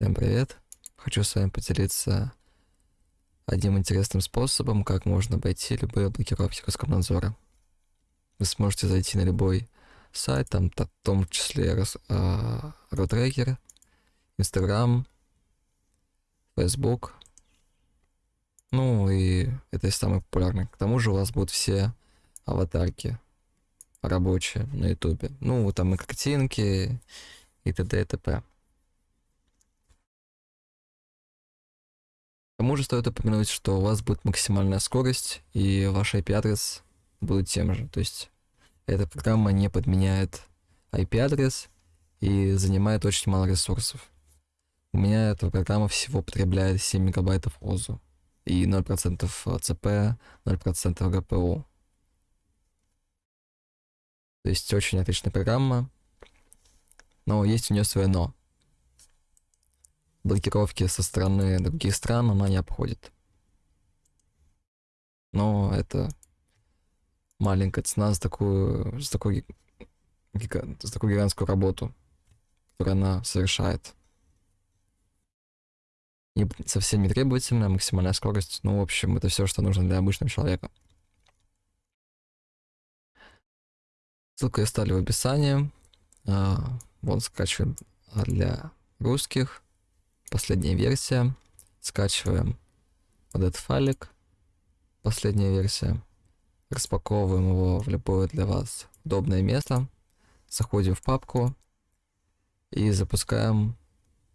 Всем привет! Хочу с вами поделиться одним интересным способом, как можно обойти любые блокировки Роскомнадзора. Вы сможете зайти на любой сайт, там в том числе Ротрекер, Инстаграм, Facebook. Ну и это самое популярное. К тому же у вас будут все аватарки рабочие на ютубе. Ну, там и картинки, и т.д. и т.п. К тому же стоит упомянуть, что у вас будет максимальная скорость, и ваш IP-адрес будет тем же. То есть эта программа не подменяет IP-адрес и занимает очень мало ресурсов. У меня эта программа всего потребляет 7 мегабайтов ОЗУ и 0% ЦП, 0% ГПУ. То есть очень отличная программа, но есть у нее свое но блокировки со стороны других стран она не обходит. Но это маленькая цена за такую, за такую, за такую гигантскую работу, которую она совершает. Не, совсем не требовательная, максимальная скорость. Ну, в общем, это все, что нужно для обычного человека. Ссылку я оставлю в описании. А, вот скачиваем для русских последняя версия. Скачиваем вот этот файлик, последняя версия. Распаковываем его в любое для вас удобное место. Заходим в папку и запускаем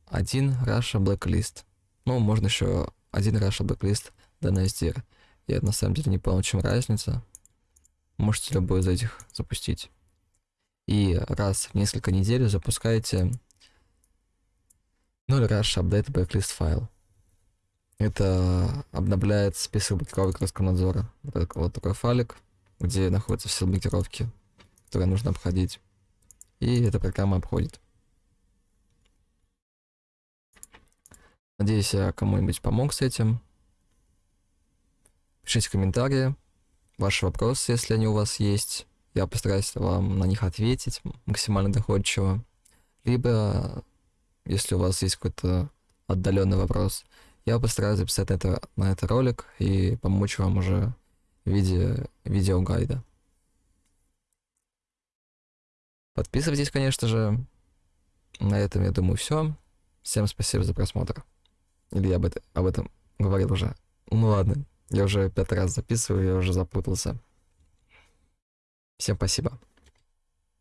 один Russia Blacklist. Ну, можно еще один Russia Blacklist DNSDR. Я на самом деле не понял, чем разница. Можете любой из этих запустить. И раз в несколько недель запускаете 0 rush update backlist файл. Это обновляет список блокировок Роскомнадзора. Вот, вот такой файлик, где находятся все блокировки, которые нужно обходить. И эта программа обходит. Надеюсь, я кому-нибудь помог с этим. Пишите комментарии, ваши вопросы, если они у вас есть. Я постараюсь вам на них ответить максимально доходчиво. Либо если у вас есть какой-то отдаленный вопрос, я постараюсь записать это, на это ролик и помочь вам уже в виде видеогайда. Подписывайтесь, конечно же. На этом, я думаю, все. Всем спасибо за просмотр. Или я об, это, об этом говорил уже. Ну ладно, я уже пятый раз записываю, я уже запутался. Всем спасибо.